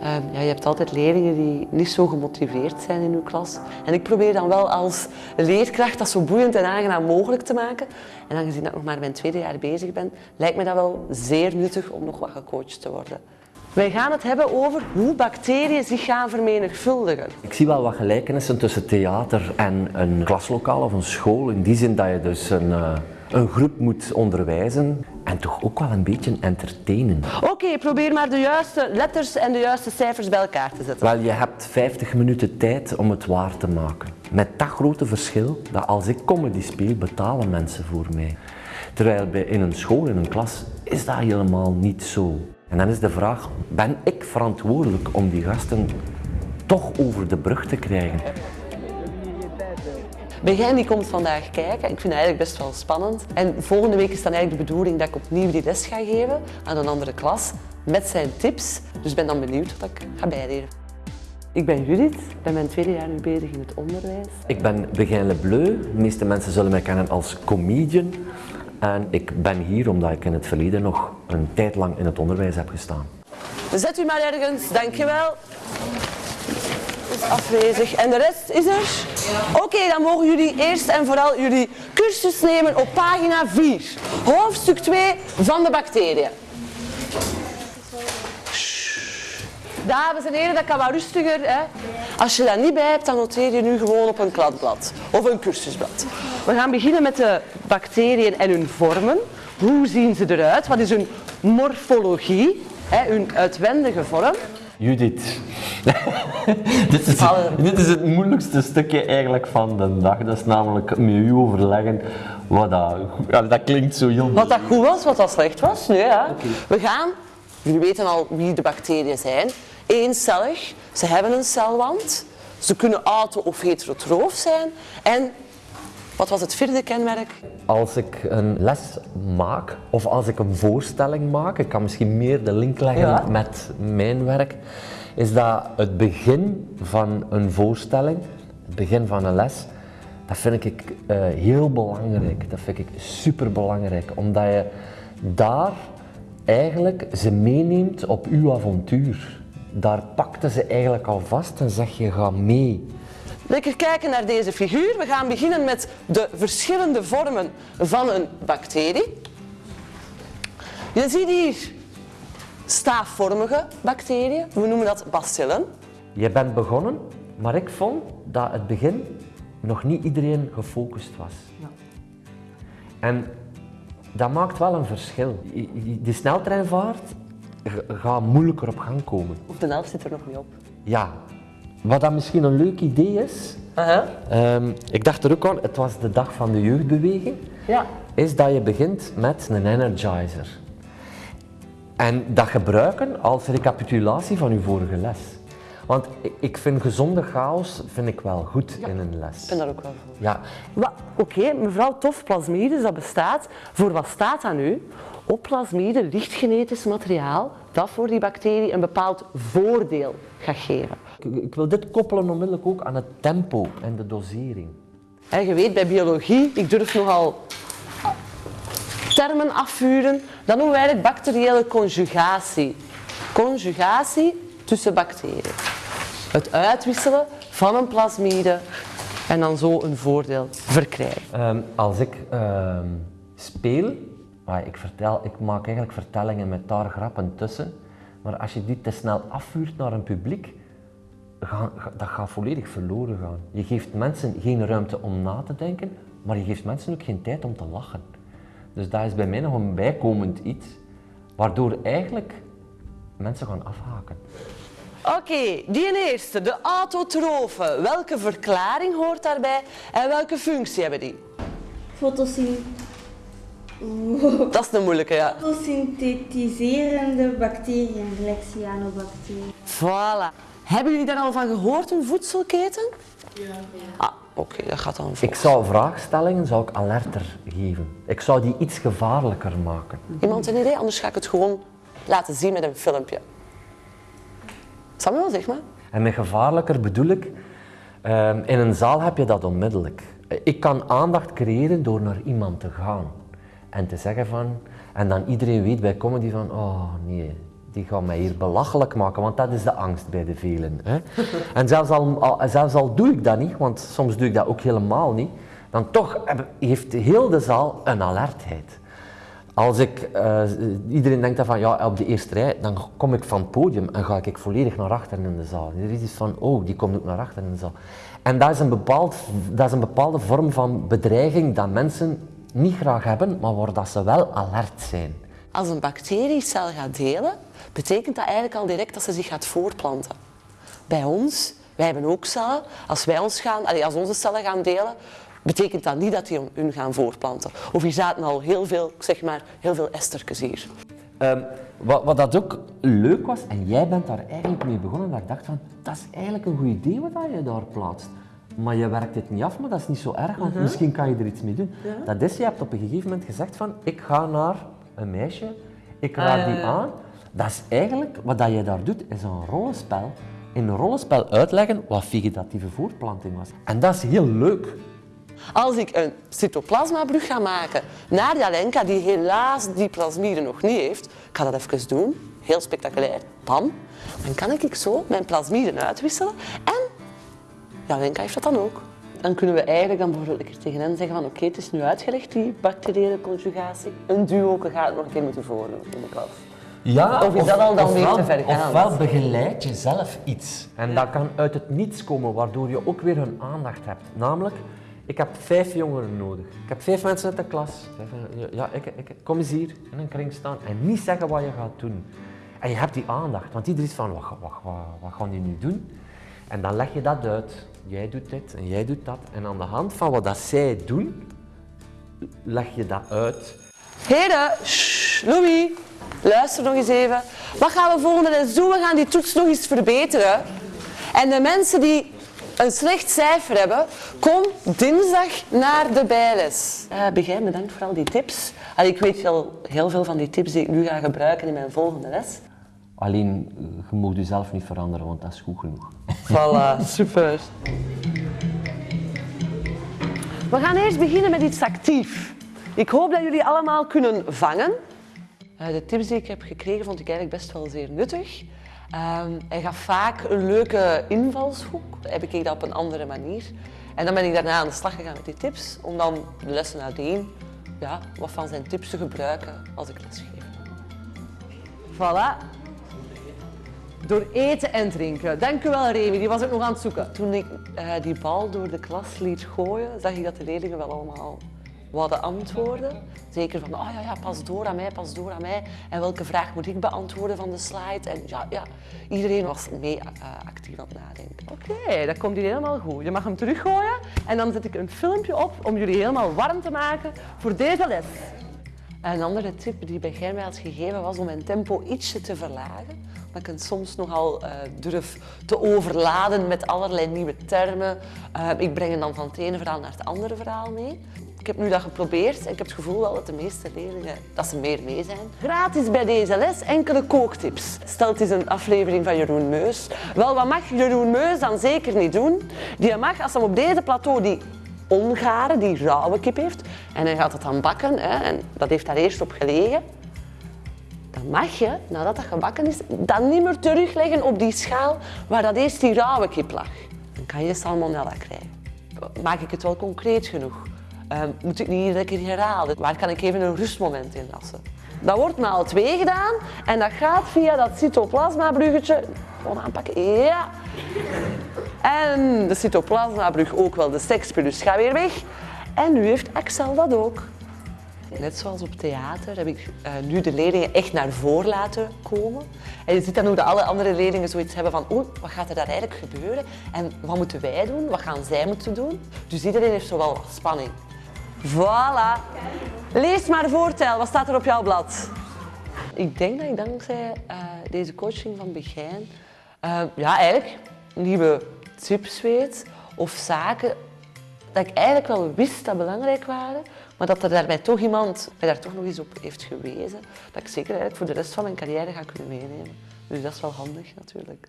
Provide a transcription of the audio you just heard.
Ehm, ja, je hebt altijd leerlingen die niet zo gemotiveerd zijn in uw klas. En ik probeer dan wel als leerkracht dat zo boeiend en aangenaam mogelijk te maken. En aangezien dat ik nog maar mijn tweede jaar bezig ben, lijkt me dat wel zeer nuttig om nog wat gecoacht te worden. Wij gaan het hebben over hoe bacteriën zich gaan vermenigvuldigen. Ik zie wel wat gelijkenissen tussen theater en een klaslokaal of een school. In die zin dat je dus een, uh, een groep moet onderwijzen en toch ook wel een beetje entertainen. Oké, probeer maar de juiste letters en de juiste cijfers bij elkaar te zetten. Wel, je hebt 50 minuten tijd om het waar te maken. Met dat grote verschil dat als ik comedy speel, betalen mensen voor mij. Terwijl bij in een school, in een klas, is dat helemaal niet zo. En dan is de vraag, ben ik verantwoordelijk om die gasten toch over de brug te krijgen? Begijn die komt vandaag kijken. Ik vind het eigenlijk best wel spannend. En volgende week is dan eigenlijk de bedoeling dat ik opnieuw die les ga geven aan een andere klas met zijn tips. Dus ik ben dan benieuwd wat ik ga bijleren. Ik ben Judith, ik ben mijn tweede jaar nu bezig in het onderwijs. Ik ben Begijn Lebleu. De meeste mensen zullen mij kennen als comedian. En ik ben hier omdat ik in het verleden nog een tijd lang in het onderwijs heb gestaan. Zet u maar ergens, dankjewel. Afwezig. En de rest is er? Oké, dan mogen jullie eerst en vooral jullie cursus nemen op pagina 4. Hoofdstuk 2 van de bacteriën. Dames en heren, dat kan wat rustiger. Hè? Als je dat niet bij hebt, dan noteer je nu gewoon op een kladblad of een cursusblad. We gaan beginnen met de bacteriën en hun vormen. Hoe zien ze eruit? Wat is hun morfologie? Hè, hun uitwendige vorm. Judith, dit, is, dit is het moeilijkste stukje eigenlijk van de dag. Dat is namelijk met u overleggen wat dat... Ja, dat klinkt zo heel... Wat dat goed was, wat dat slecht was. Nee, ja. We gaan... Jullie weten al wie de bacteriën zijn. Eencellig. Ze hebben een celwand. Ze kunnen auto- of heterotroof zijn. En wat was het vierde kenmerk? Als ik een les maak of als ik een voorstelling maak, ik kan misschien meer de link leggen met mijn werk, is dat het begin van een voorstelling, het begin van een les, dat vind ik uh, heel belangrijk. Dat vind ik super belangrijk, omdat je daar eigenlijk ze meeneemt op uw avontuur. Daar pakte ze eigenlijk al vast en zeg je ga mee. Lekker kijken naar deze figuur. We gaan beginnen met de verschillende vormen van een bacterie. Je ziet hier staafvormige bacteriën. We noemen dat bacillen. Je bent begonnen, maar ik vond dat het begin nog niet iedereen gefocust was. Ja. En dat maakt wel een verschil. De sneltreinvaart gaat moeilijker op gang komen. Of de helft zit er nog niet op. Ja, wat dat misschien een leuk idee is, um, ik dacht er ook aan, het was de dag van de jeugdbeweging, ja. is dat je begint met een energizer. En dat gebruiken als recapitulatie van je vorige les. Want ik vind gezonde chaos vind ik wel goed in een les. Ik ben daar ook wel voor. Ja. Oké, mevrouw Tof, plasmides, dat bestaat. Voor wat staat dat nu? Op plasmide, licht genetisch materiaal, dat voor die bacterie een bepaald voordeel gaat geven. Ik wil dit koppelen onmiddellijk ook aan het tempo en de dosering. En je weet, bij biologie, ik durf nogal termen afvuren, dan noemen wij het bacteriële conjugatie. Conjugatie tussen bacteriën. Het uitwisselen van een plasmide en dan zo een voordeel verkrijgen. Um, als ik um, speel, ik, vertel, ik maak eigenlijk vertellingen met daar grappen tussen, maar als je die te snel afvuurt naar een publiek, dat gaat volledig verloren gaan. Je geeft mensen geen ruimte om na te denken, maar je geeft mensen ook geen tijd om te lachen. Dus dat is bij mij nog een bijkomend iets, waardoor eigenlijk mensen gaan afhaken. Oké, die eerste, de autotrofen. Welke verklaring hoort daarbij en welke functie hebben die? Fotosynthese. Dat is de moeilijke, ja. Fotosynthetiserende bacteriën, gelijk cyanobacteriën. Voilà. Hebben jullie daar al van gehoord, een voedselketen? Ja. Ah, oké, dat gaat dan Ik zou vraagstellingen zou ik alerter geven. Ik zou die iets gevaarlijker maken. Iemand een idee? Anders ga ik het gewoon laten zien met een filmpje. Samuel, zeg maar. En met gevaarlijker bedoel ik, ehm, in een zaal heb je dat onmiddellijk. Ik kan aandacht creëren door naar iemand te gaan en te zeggen van, en dan iedereen weet bij comedy van, oh nee, die gaan mij hier belachelijk maken, want dat is de angst bij de velen. Hè. En zelfs al, al- zelfs al doe ik dat niet, want soms doe ik dat ook helemaal niet, dan toch heeft heel de zaal een alertheid. Als ik, eh, iedereen denkt dan van ja, op de eerste rij, dan kom ik van het podium en ga ik volledig naar achteren in de zaal. Er is iets van, oh, die komt ook naar achteren in de zaal. En dat is een, bepaald, dat is een bepaalde vorm van bedreiging dat mensen niet graag hebben, maar waar dat ze wel alert zijn. Als een bacteriecel gaat delen, betekent dat eigenlijk al direct dat ze zich gaat voortplanten. Bij ons, wij hebben ook cellen. Als wij ons gaan, als onze cellen gaan delen, betekent dat niet dat die hun gaan voortplanten. Of hier zaten al heel veel, zeg maar, heel veel estertjes hier. Ehm, wat, wat dat ook leuk was, en jij bent daar eigenlijk mee begonnen, dat ik dacht van, dat is eigenlijk een goed idee wat je daar plaatst. Maar je werkt het niet af, maar dat is niet zo erg, want misschien kan je er iets mee doen. Dat is, je hebt op een gegeven moment gezegd van, ik ga naar een meisje, ik raad die ja. aan. Dat is eigenlijk, wat dat je daar doet, is een rollenspel. In een rollenspel uitleggen wat vegetatieve voortplanting was. En dat is heel leuk. Als ik een cytoplasmabrug ga maken naar die Alenka, die helaas die plasmide nog niet heeft, ik ga dat even doen, heel spectaculair, pam, dan kan ik zo mijn plasmiden uitwisselen en Jalenka heeft dat dan ook. Dan kunnen we eigenlijk dan bijvoorbeeld een keer tegen hen zeggen van oké, het is nu uitgelegd, die bacteriële conjugatie. Een duo gaat het nog een keer moeten voordoen in de klas. Ja, Of is dat al dan weer te ver gaan? Ofwel begeleid je zelf iets. En dat kan uit het niets komen, waardoor je ook weer hun aandacht hebt. Namelijk, ik heb vijf jongeren nodig. Ik heb vijf mensen uit de klas. Vijf, ja, Ja, ik, ik, kom eens hier in een kring staan en niet zeggen wat je gaat doen. En je hebt die aandacht, want iedereen is van, wat, wat, wat, wat gaan die nu doen? En dan leg je dat uit. Jij doet dit en jij doet dat. En aan de hand van wat dat zij doen, leg je dat uit. Heren, shh, Louis, luister nog eens even. Wat gaan we volgende les doen? We gaan die toets nog eens verbeteren. En de mensen die een slecht cijfer hebben, kom dinsdag naar de bijles. Uh, Begijn, bedankt voor al die tips. Allee, ik weet al heel veel van die tips die ik nu ga gebruiken in mijn volgende les. Alleen, eh, je mag jezelf niet veranderen, want dat is goed genoeg. Voilà, super. We gaan eerst beginnen met iets actief. Ik hoop dat jullie allemaal kunnen vangen. Eh, de tips die ik heb gekregen vond ik eigenlijk best wel zeer nuttig. Ehm, hij gaf vaak een leuke invalshoek. Heb ik dat op een andere manier. En dan ben ik daarna aan de slag gegaan met die tips, om dan de lessen nadien ja, wat van zijn tips te gebruiken als ik lesgeef. Voilà. Door eten en drinken. Dank u wel, Remy. Die was ik nog aan het zoeken. Toen ik eh, die bal door de klas liet gooien, zag ik dat de leerlingen wel allemaal hadden antwoorden. Zeker van, oh ja, ja, pas door aan mij, pas door aan mij. En welke vraag moet ik beantwoorden van de slide? En ja, ja iedereen was mee eh, actief aan het nadenken. Oké, dat komt hier helemaal goed. Je mag hem teruggooien en dan zet ik een filmpje op om jullie helemaal warm te maken voor deze les. Een andere tip die Begijn mij had gegeven was om mijn tempo ietsje te verlagen. Dat ik het soms nogal uh, durf te overladen met allerlei nieuwe termen. Uh, ik breng het dan van het ene verhaal naar het andere verhaal mee. Ik heb nu dat geprobeerd en ik heb het gevoel wel dat de meeste leerlingen dat ze meer mee zijn. Gratis bij deze les enkele kooktips. Stel het is een aflevering van Jeroen Meus. Wel, wat mag Jeroen Meus dan zeker niet doen? Die mag, als hij op deze plateau die ongare, die rauwe kip heeft, en hij gaat het dan bakken, hè, en dat heeft daar eerst op gelegen, dan mag je, nadat dat gebakken is, dat niet meer terugleggen op die schaal waar dat eerst die rauwe kip lag. Dan kan je salmonella krijgen. Maak ik het wel concreet genoeg? Uh, moet ik niet iedere keer herhalen? Waar kan ik even een rustmoment in lassen? Dat wordt maal 2 gedaan en dat gaat via dat cytoplasmabruggetje. Gewoon aanpakken, ja. En de cytoplasmabrug ook wel, de sekspulus gaat weer weg. En nu heeft Axel dat ook. Net zoals op theater heb ik uh, nu de leerlingen echt naar voren laten komen. En je ziet dan hoe de alle andere leerlingen zoiets hebben van oeh, wat gaat er daar eigenlijk gebeuren? En wat moeten wij doen? Wat gaan zij moeten doen? Dus iedereen heeft zowel wat spanning. Voilà. Lees maar voortel, wat staat er op jouw blad? Ik denk dat ik dankzij uh, deze coaching van Begijn uh, ja, eigenlijk nieuwe tips weet of zaken dat ik eigenlijk wel wist dat belangrijk waren, maar dat er daarbij toch iemand mij daar toch nog eens op heeft gewezen, dat ik zeker eigenlijk voor de rest van mijn carrière ga kunnen meenemen. Dus dat is wel handig natuurlijk.